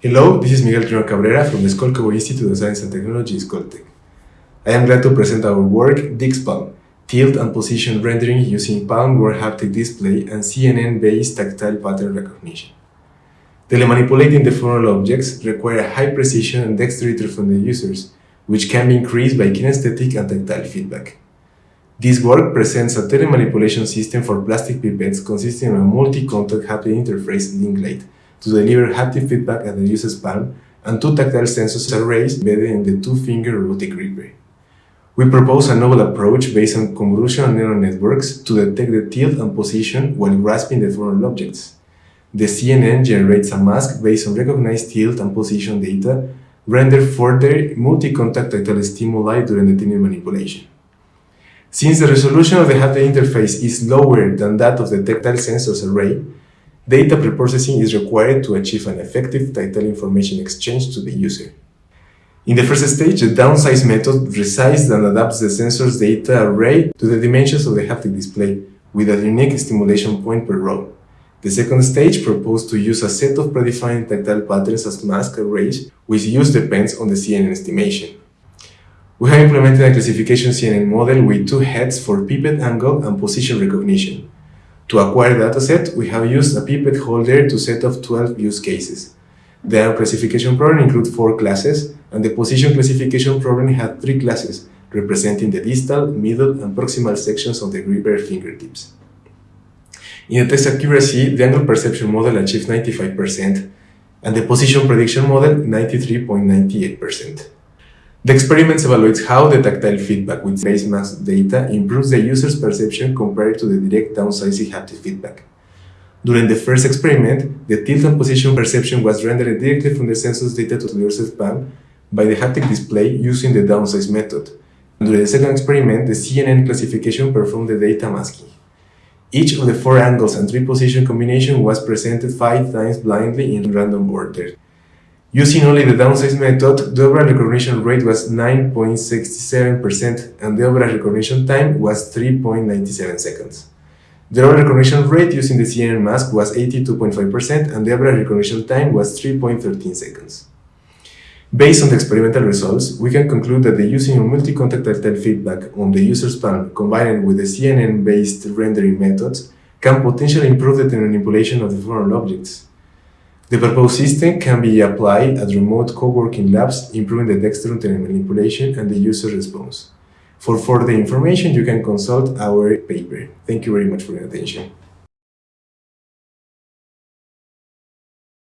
Hello, this is Miguel Altamirano Cabrera from the Skolkovo Institute of Science and Technology, Skoltech. I am glad to present our work, DixPalm, tilt and position rendering using palm word haptic display and CNN-based tactile pattern recognition. Telemanipulating the objects require high precision and dexterity from the users, which can be increased by kinesthetic and tactile feedback. This work presents a telemanipulation system for plastic pipettes consisting of a multi-contact haptic interface LinkGlide to deliver haptic feedback at the user's palm and two tactile sensors arrays embedded in the two-finger robotic gripper. We propose a novel approach based on convolutional neural networks to detect the tilt and position while grasping the foreign objects. The CNN generates a mask based on recognized tilt and position data rendered further multi-contact tactile stimuli during the telemanipulation. Since the resolution of the haptic interface is lower than that of the tactile sensors array, data preprocessing is required to achieve an effective tactile information exchange to the user. In the first stage, the downsize method resizes and adapts the sensor's data array to the dimensions of the haptic display, with a unique stimulation point per row. The second stage proposed to use a set of predefined tactile patterns as mask arrays, which use depends on the CNN estimation. We have implemented a classification CNN model with two heads for pipette angle and position recognition. To acquire the dataset, we have used a pipette holder to set up 12 use cases. The classification problem includes four classes, and the position classification problem had three classes, representing the distal, middle, and proximal sections of the gripper fingertips. In the test accuracy, the angle perception model achieved 95%, and the position prediction model 93.98%. The experiment evaluates how the tactile feedback with face mask data improves the user's perception compared to the direct downsizing haptic feedback. During the first experiment, the tilt and position perception was rendered directly from the sensor's data to the user's palm by the haptic display using the downsize method. During the second experiment, the CNN classification performed the data masking. Each of the four angles and three position combination was presented five times blindly in random order. Using only the downsize method, the overall recognition rate was 9.67% and the overall recognition time was 3.97 seconds. The overall recognition rate using the CNN mask was 82.5% and the average recognition time was 3.13 seconds. Based on the experimental results, we can conclude that the using of multi-contact tactile feedback on the user's palm combined with the CNN-based rendering methods can potentially improve the manipulation of the foreign objects. The proposed system can be applied at remote co-working labs, improving the dexterity manipulation and the user response. For further information, you can consult our paper. Thank you very much for your attention.